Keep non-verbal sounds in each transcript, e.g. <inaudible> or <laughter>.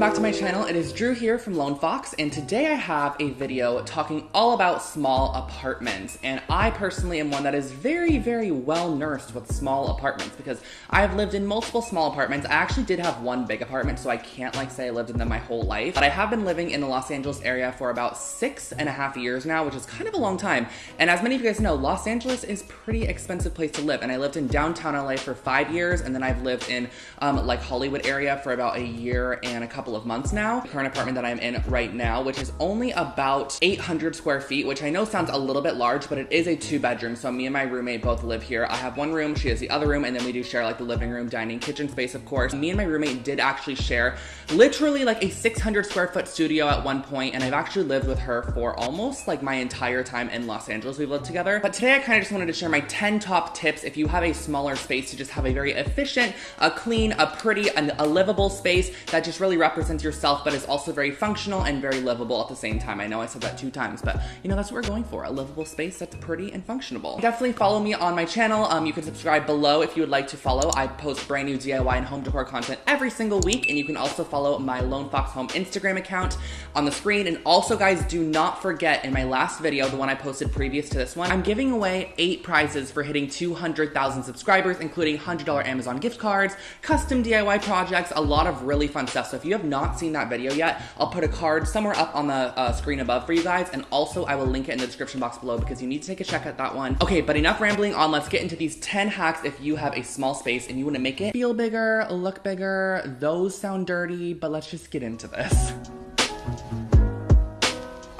back to my channel. It is Drew here from Lone Fox, and today I have a video talking all about small apartments. And I personally am one that is very, very well nursed with small apartments because I have lived in multiple small apartments. I actually did have one big apartment, so I can't like say I lived in them my whole life. But I have been living in the Los Angeles area for about six and a half years now, which is kind of a long time. And as many of you guys know, Los Angeles is pretty expensive place to live. And I lived in downtown LA for five years, and then I've lived in um, like Hollywood area for about a year and a couple couple of months now. The current apartment that I'm in right now, which is only about 800 square feet, which I know sounds a little bit large, but it is a two bedroom. So me and my roommate both live here. I have one room, she has the other room, and then we do share like the living room, dining, kitchen space, of course. Me and my roommate did actually share literally like a 600 square foot studio at one point, and I've actually lived with her for almost like my entire time in Los Angeles. We've lived together. But today I kind of just wanted to share my 10 top tips if you have a smaller space to just have a very efficient, a clean, a pretty, and a livable space that just really represents yourself, but is also very functional and very livable at the same time. I know I said that two times, but you know, that's what we're going for, a livable space that's pretty and functionable. Definitely follow me on my channel. Um, you can subscribe below if you would like to follow. I post brand new DIY and home decor content every single week, and you can also follow my Lone Fox Home Instagram account on the screen. And also, guys, do not forget in my last video, the one I posted previous to this one, I'm giving away eight prizes for hitting 200,000 subscribers, including $100 Amazon gift cards, custom DIY projects, a lot of really fun stuff. So if you have not seen that video yet, I'll put a card somewhere up on the uh, screen above for you guys. And also I will link it in the description box below because you need to take a check at that one. Okay, but enough rambling on. Let's get into these 10 hacks if you have a small space and you want to make it feel bigger, look bigger. Those sound dirty, but let's just get into this.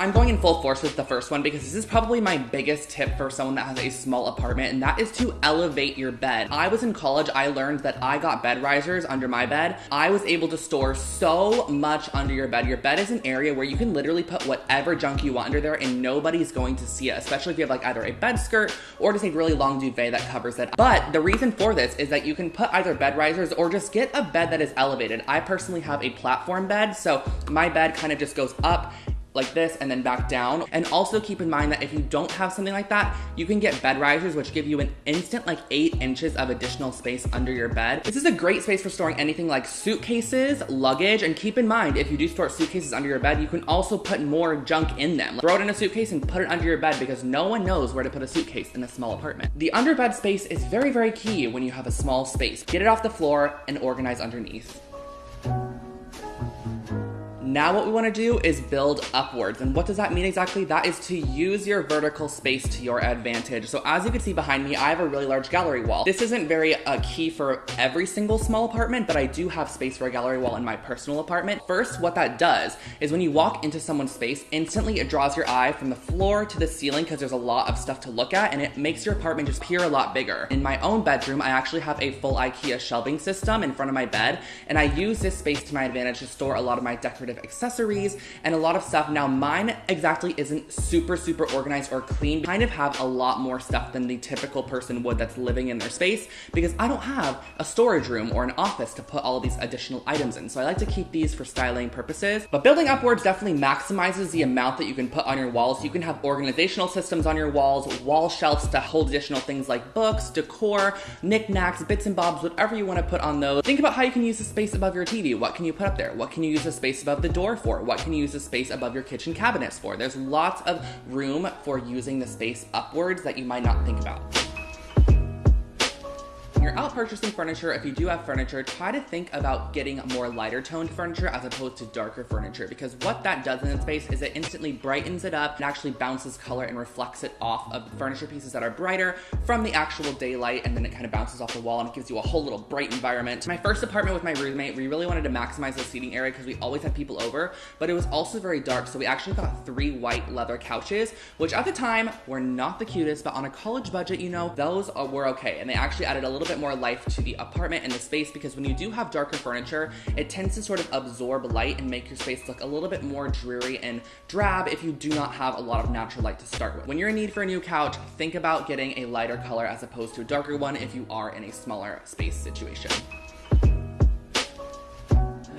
I'm going in full force with the first one because this is probably my biggest tip for someone that has a small apartment, and that is to elevate your bed. I was in college, I learned that I got bed risers under my bed. I was able to store so much under your bed. Your bed is an area where you can literally put whatever junk you want under there and nobody's going to see it, especially if you have like either a bed skirt or just a really long duvet that covers it. But the reason for this is that you can put either bed risers or just get a bed that is elevated. I personally have a platform bed, so my bed kind of just goes up like this and then back down. And also keep in mind that if you don't have something like that, you can get bed risers, which give you an instant like eight inches of additional space under your bed. This is a great space for storing anything like suitcases, luggage, and keep in mind, if you do store suitcases under your bed, you can also put more junk in them. Throw it in a suitcase and put it under your bed because no one knows where to put a suitcase in a small apartment. The underbed space is very, very key when you have a small space. Get it off the floor and organize underneath. Now what we wanna do is build upwards. And what does that mean exactly? That is to use your vertical space to your advantage. So as you can see behind me, I have a really large gallery wall. This isn't very uh, key for every single small apartment, but I do have space for a gallery wall in my personal apartment. First, what that does is when you walk into someone's space, instantly it draws your eye from the floor to the ceiling because there's a lot of stuff to look at and it makes your apartment just appear a lot bigger. In my own bedroom, I actually have a full IKEA shelving system in front of my bed and I use this space to my advantage to store a lot of my decorative accessories and a lot of stuff. Now mine exactly isn't super, super organized or clean. Kind of have a lot more stuff than the typical person would that's living in their space because I don't have a storage room or an office to put all of these additional items in. So I like to keep these for styling purposes. But building upwards definitely maximizes the amount that you can put on your walls. You can have organizational systems on your walls, wall shelves to hold additional things like books, decor, knickknacks, bits and bobs, whatever you want to put on those. Think about how you can use the space above your TV. What can you put up there? What can you use the space above the door for? What can you use the space above your kitchen cabinets for? There's lots of room for using the space upwards that you might not think about you're out purchasing furniture, if you do have furniture, try to think about getting more lighter toned furniture as opposed to darker furniture because what that does in its space is it instantly brightens it up and actually bounces color and reflects it off of furniture pieces that are brighter from the actual daylight and then it kind of bounces off the wall and it gives you a whole little bright environment. My first apartment with my roommate, we really wanted to maximize the seating area because we always had people over, but it was also very dark so we actually got three white leather couches, which at the time were not the cutest, but on a college budget, you know, those were okay. And they actually added a little bit more life to the apartment and the space because when you do have darker furniture, it tends to sort of absorb light and make your space look a little bit more dreary and drab if you do not have a lot of natural light to start with. When you're in need for a new couch, think about getting a lighter color as opposed to a darker one if you are in a smaller space situation.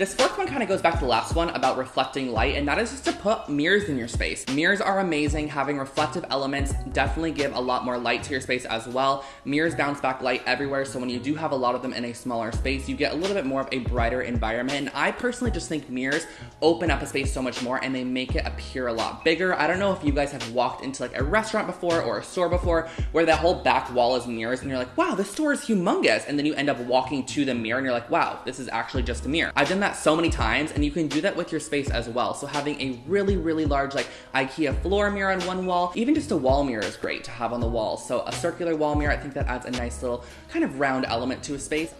This fourth one kind of goes back to the last one about reflecting light, and that is just to put mirrors in your space. Mirrors are amazing. Having reflective elements definitely give a lot more light to your space as well. Mirrors bounce back light everywhere, so when you do have a lot of them in a smaller space, you get a little bit more of a brighter environment. And I personally just think mirrors open up a space so much more and they make it appear a lot bigger. I don't know if you guys have walked into like a restaurant before or a store before where that whole back wall is mirrors and you're like, wow, this store is humongous. And then you end up walking to the mirror and you're like, wow, this is actually just a mirror. I've done that so many times and you can do that with your space as well. So having a really, really large like IKEA floor mirror on one wall, even just a wall mirror is great to have on the wall. So a circular wall mirror, I think that adds a nice little kind of round element to a space.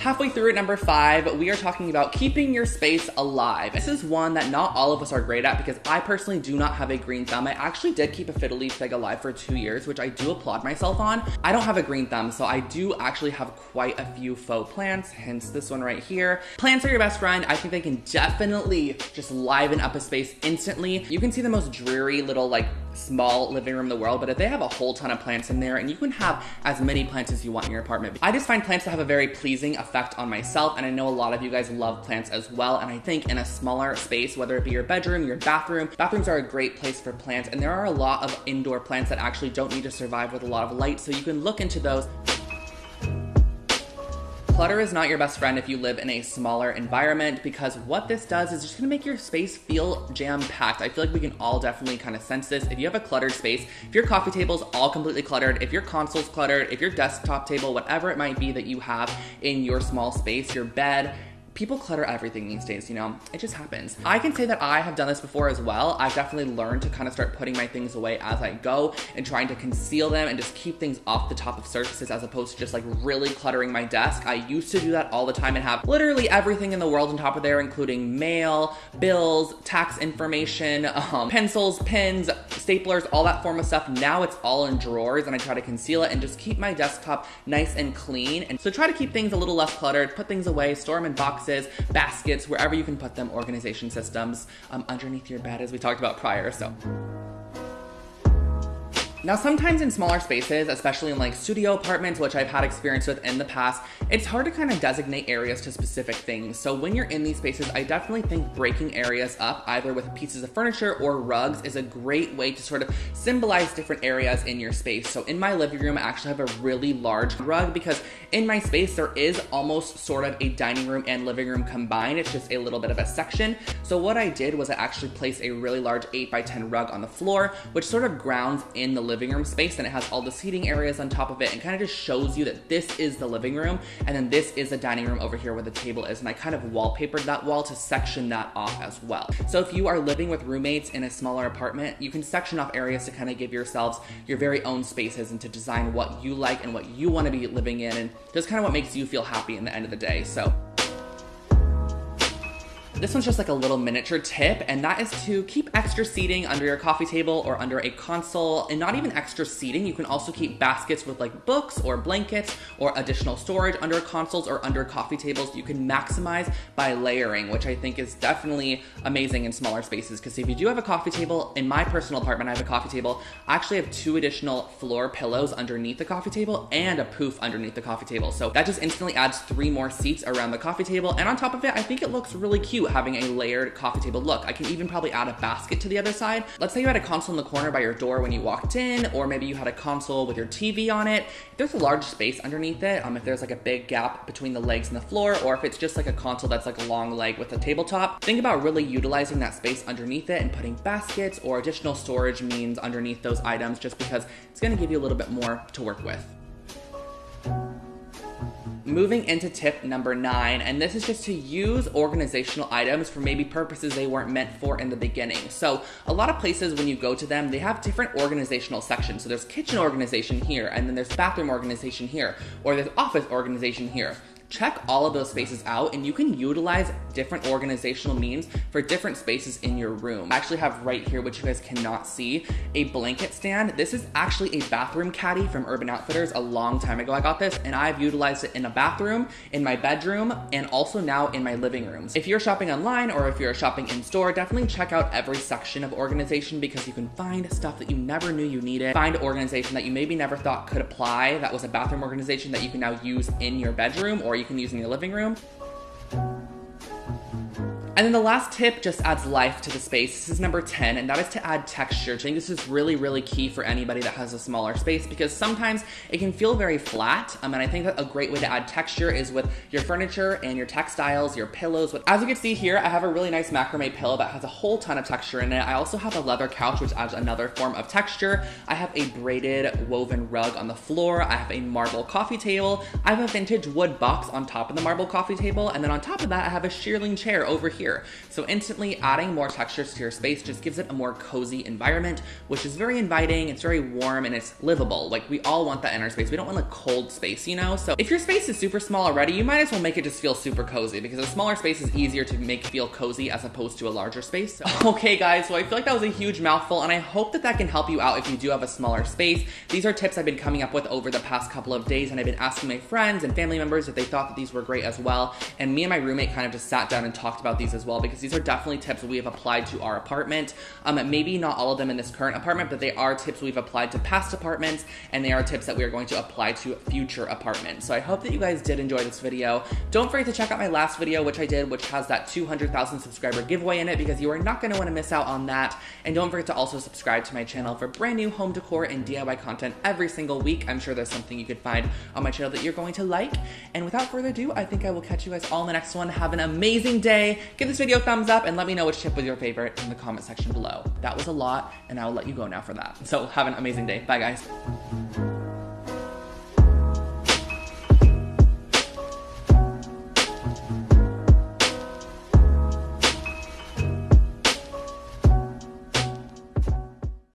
Halfway through at number five, we are talking about keeping your space alive. This is one that not all of us are great at because I personally do not have a green thumb. I actually did keep a fiddle leaf fig alive for two years, which I do applaud myself on. I don't have a green thumb, so I do actually have quite a few faux plants, hence this one right here. Plants are your best friend. I think they can definitely just liven up a space instantly. You can see the most dreary little like small living room in the world, but if they have a whole ton of plants in there and you can have as many plants as you want in your apartment. I just find plants to have a very pleasing effect on myself and I know a lot of you guys love plants as well and I think in a smaller space, whether it be your bedroom, your bathroom, bathrooms are a great place for plants and there are a lot of indoor plants that actually don't need to survive with a lot of light so you can look into those Clutter is not your best friend if you live in a smaller environment because what this does is just gonna make your space feel jam-packed. I feel like we can all definitely kind of sense this. If you have a cluttered space, if your coffee table is all completely cluttered, if your console's cluttered, if your desktop table, whatever it might be that you have in your small space, your bed, people clutter everything these days, you know, it just happens. I can say that I have done this before as well. I've definitely learned to kind of start putting my things away as I go and trying to conceal them and just keep things off the top of surfaces as opposed to just like really cluttering my desk. I used to do that all the time and have literally everything in the world on top of there, including mail, bills, tax information, <laughs> um, pencils, pens, staplers, all that form of stuff. Now it's all in drawers and I try to conceal it and just keep my desktop nice and clean. And so try to keep things a little less cluttered, put things away, store them in boxes, baskets, wherever you can put them, organization systems um, underneath your bed as we talked about prior. So now, sometimes in smaller spaces, especially in like studio apartments, which I've had experience with in the past, it's hard to kind of designate areas to specific things. So when you're in these spaces, I definitely think breaking areas up, either with pieces of furniture or rugs, is a great way to sort of symbolize different areas in your space. So in my living room, I actually have a really large rug because in my space, there is almost sort of a dining room and living room combined. It's just a little bit of a section. So what I did was I actually placed a really large 8 by 10 rug on the floor, which sort of grounds in the living room space and it has all the seating areas on top of it and kind of just shows you that this is the living room and then this is the dining room over here where the table is and I kind of wallpapered that wall to section that off as well. So if you are living with roommates in a smaller apartment, you can section off areas to kind of give yourselves your very own spaces and to design what you like and what you want to be living in and just kind of what makes you feel happy in the end of the day. So this one's just like a little miniature tip, and that is to keep extra seating under your coffee table or under a console, and not even extra seating. You can also keep baskets with like books or blankets or additional storage under consoles or under coffee tables. You can maximize by layering, which I think is definitely amazing in smaller spaces. Because if you do have a coffee table, in my personal apartment, I have a coffee table. I actually have two additional floor pillows underneath the coffee table and a poof underneath the coffee table. So that just instantly adds three more seats around the coffee table. And on top of it, I think it looks really cute having a layered coffee table look. I can even probably add a basket to the other side. Let's say you had a console in the corner by your door when you walked in, or maybe you had a console with your TV on it. If there's a large space underneath it, um, if there's like a big gap between the legs and the floor, or if it's just like a console that's like a long leg with a tabletop, think about really utilizing that space underneath it and putting baskets or additional storage means underneath those items just because it's gonna give you a little bit more to work with moving into tip number nine, and this is just to use organizational items for maybe purposes they weren't meant for in the beginning. So a lot of places when you go to them, they have different organizational sections. So there's kitchen organization here, and then there's bathroom organization here, or there's office organization here check all of those spaces out and you can utilize different organizational means for different spaces in your room. I actually have right here, which you guys cannot see, a blanket stand. This is actually a bathroom caddy from Urban Outfitters a long time ago. I got this and I've utilized it in a bathroom, in my bedroom, and also now in my living rooms. If you're shopping online or if you're shopping in store, definitely check out every section of organization because you can find stuff that you never knew you needed. Find organization that you maybe never thought could apply that was a bathroom organization that you can now use in your bedroom or you can use in your living room. And then the last tip just adds life to the space. This is number 10, and that is to add texture. I think this is really, really key for anybody that has a smaller space because sometimes it can feel very flat. Um, and I think that a great way to add texture is with your furniture and your textiles, your pillows. As you can see here, I have a really nice macrame pillow that has a whole ton of texture in it. I also have a leather couch, which adds another form of texture. I have a braided woven rug on the floor. I have a marble coffee table. I have a vintage wood box on top of the marble coffee table. And then on top of that, I have a shearling chair over here here. So instantly adding more textures to your space just gives it a more cozy environment, which is very inviting, it's very warm, and it's livable. Like we all want that in our space. We don't want a cold space, you know? So if your space is super small already, you might as well make it just feel super cozy because a smaller space is easier to make feel cozy as opposed to a larger space. So, <laughs> okay guys, so I feel like that was a huge mouthful and I hope that that can help you out if you do have a smaller space. These are tips I've been coming up with over the past couple of days and I've been asking my friends and family members if they thought that these were great as well. And me and my roommate kind of just sat down and talked about these as well because these are definitely tips we have applied to our apartment. Um, maybe not all of them in this current apartment, but they are tips we've applied to past apartments and they are tips that we are going to apply to future apartments. So I hope that you guys did enjoy this video. Don't forget to check out my last video, which I did, which has that 200,000 subscriber giveaway in it because you are not going to want to miss out on that. And don't forget to also subscribe to my channel for brand new home decor and DIY content every single week. I'm sure there's something you could find on my channel that you're going to like. And without further ado, I think I will catch you guys all in the next one. Have an amazing day. Give this video a thumbs up and let me know which tip was your favorite in the comment section below. That was a lot, and I will let you go now for that. So have an amazing day. Bye, guys.